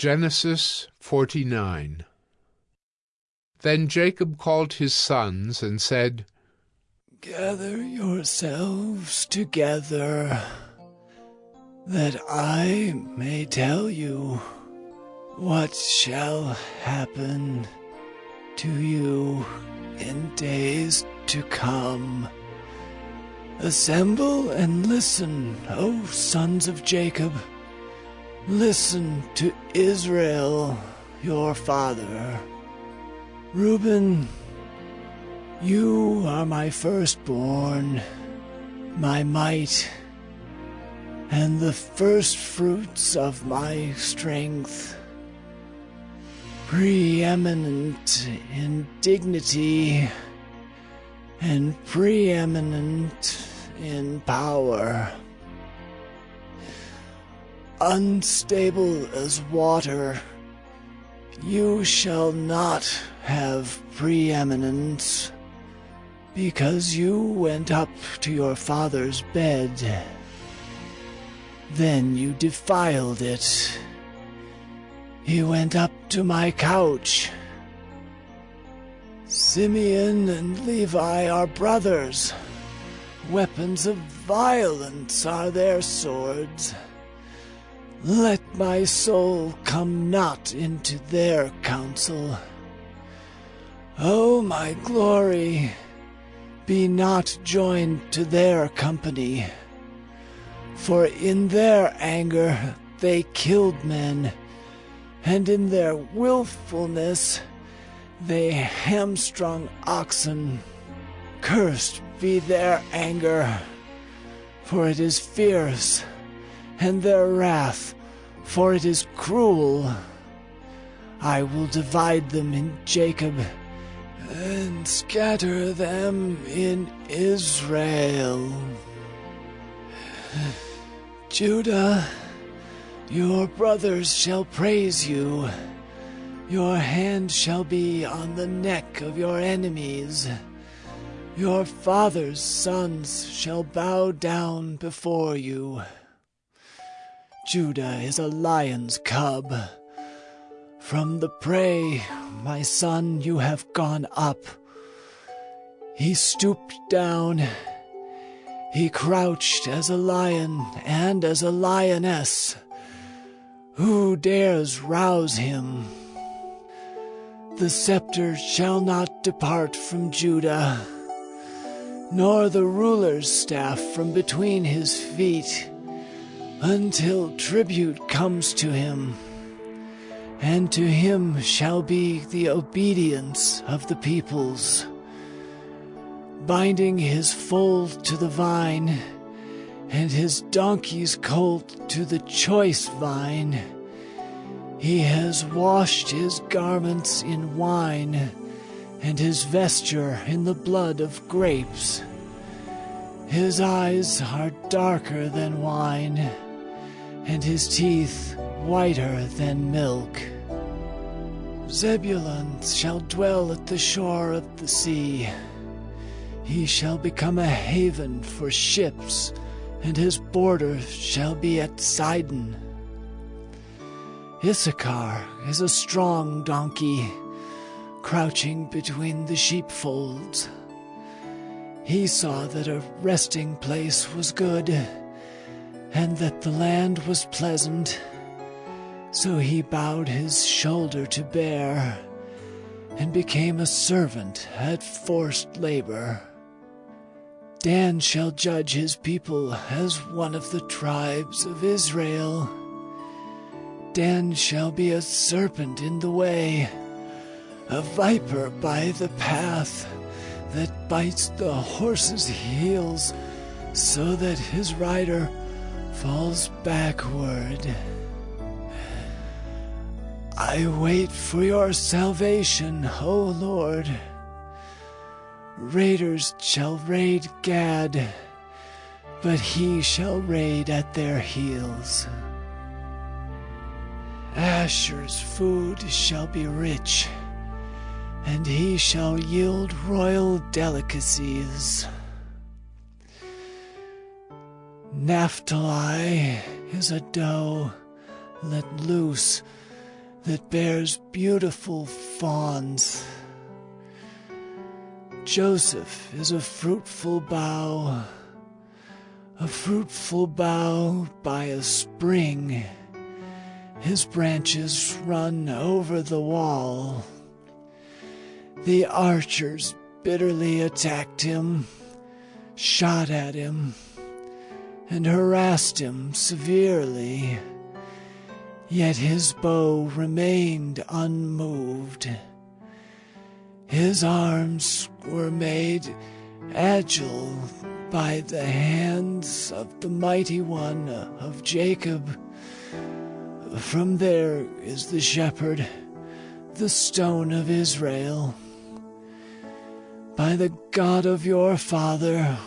Genesis 49 Then Jacob called his sons and said, Gather yourselves together, that I may tell you what shall happen to you in days to come. Assemble and listen, O sons of Jacob. Listen to Israel, your father. Reuben, you are my firstborn, my might, and the first fruits of my strength. Preeminent in dignity and preeminent in power. Unstable as water, you shall not have preeminence, because you went up to your father's bed. Then you defiled it. He went up to my couch. Simeon and Levi are brothers. Weapons of violence are their swords. Let my soul come not into their counsel. O my glory, be not joined to their company. For in their anger they killed men, and in their wilfulness they hamstrung oxen. Cursed be their anger, for it is fierce, and their wrath, for it is cruel. I will divide them in Jacob, and scatter them in Israel. Judah, your brothers shall praise you. Your hand shall be on the neck of your enemies. Your father's sons shall bow down before you. Judah is a lion's cub. From the prey, my son, you have gone up. He stooped down. He crouched as a lion and as a lioness. Who dares rouse him? The scepter shall not depart from Judah, nor the ruler's staff from between his feet, until tribute comes to him, and to him shall be the obedience of the peoples. Binding his foal to the vine, and his donkey's colt to the choice vine, he has washed his garments in wine, and his vesture in the blood of grapes. His eyes are darker than wine, and his teeth whiter than milk. Zebulun shall dwell at the shore of the sea. He shall become a haven for ships, and his border shall be at Sidon. Issachar is a strong donkey, crouching between the sheepfolds. He saw that a resting place was good, and that the land was pleasant. So he bowed his shoulder to bear, and became a servant at forced labor. Dan shall judge his people as one of the tribes of Israel. Dan shall be a serpent in the way, a viper by the path that bites the horse's heels so that his rider falls backward. I wait for your salvation, O Lord. Raiders shall raid Gad, but he shall raid at their heels. Asher's food shall be rich, and he shall yield royal delicacies. Naphtali is a doe let loose that bears beautiful fawns. Joseph is a fruitful bough, a fruitful bough by a spring. His branches run over the wall. The archers bitterly attacked him, shot at him, and harassed him severely. Yet his bow remained unmoved. His arms were made agile by the hands of the mighty one of Jacob. From there is the shepherd, the stone of Israel. By the God of your father,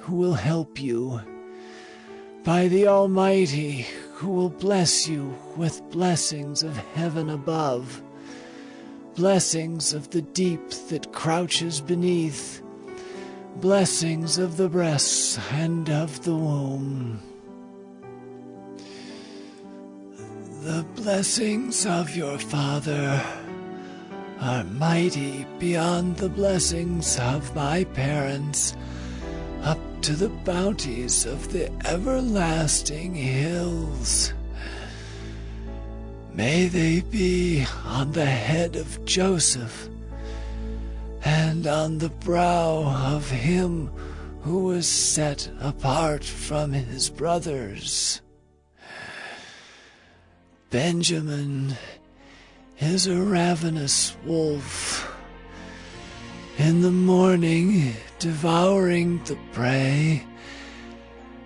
who will help you. By the Almighty, who will bless you with blessings of heaven above, blessings of the deep that crouches beneath, blessings of the breasts and of the womb. The blessings of your father are mighty beyond the blessings of my parents to the bounties of the everlasting hills. May they be on the head of Joseph and on the brow of him who was set apart from his brothers. Benjamin is a ravenous wolf in the morning devouring the prey,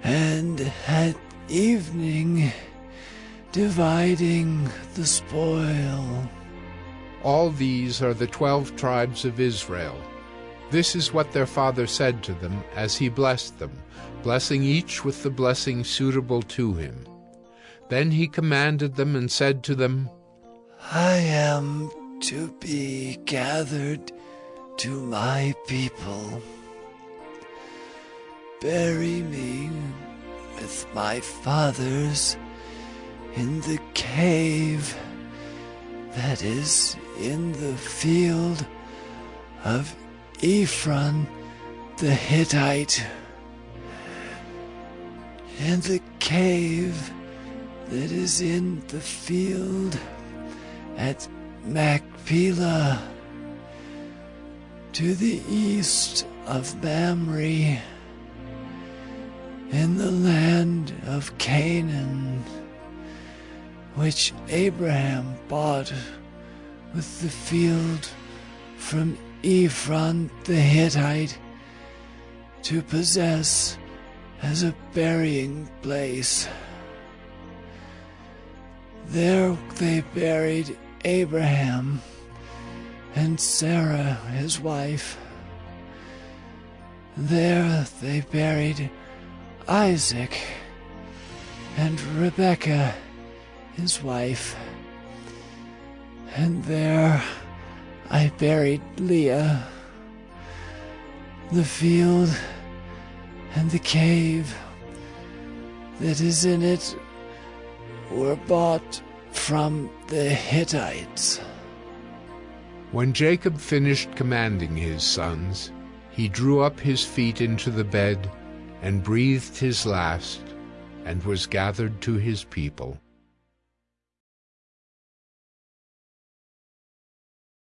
and at evening dividing the spoil. All these are the twelve tribes of Israel. This is what their father said to them as he blessed them, blessing each with the blessing suitable to him. Then he commanded them and said to them, I am to be gathered to my people. Bury me with my fathers in the cave that is in the field of Ephron the Hittite, in the cave that is in the field at Machpelah to the east of Mamre, in the land of Canaan, which Abraham bought with the field from Ephron the Hittite to possess as a burying place. There they buried Abraham and Sarah, his wife. There they buried Isaac and Rebekah, his wife. And there I buried Leah. The field and the cave that is in it were bought from the Hittites. When Jacob finished commanding his sons, he drew up his feet into the bed and breathed his last, and was gathered to his people.